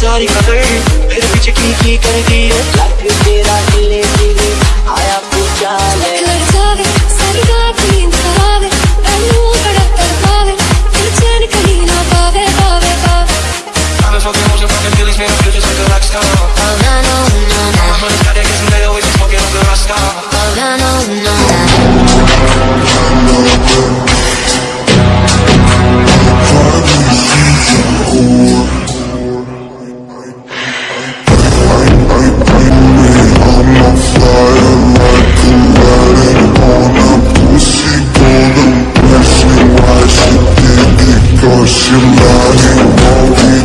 ساری کی کر دی ہے you love me, won't you?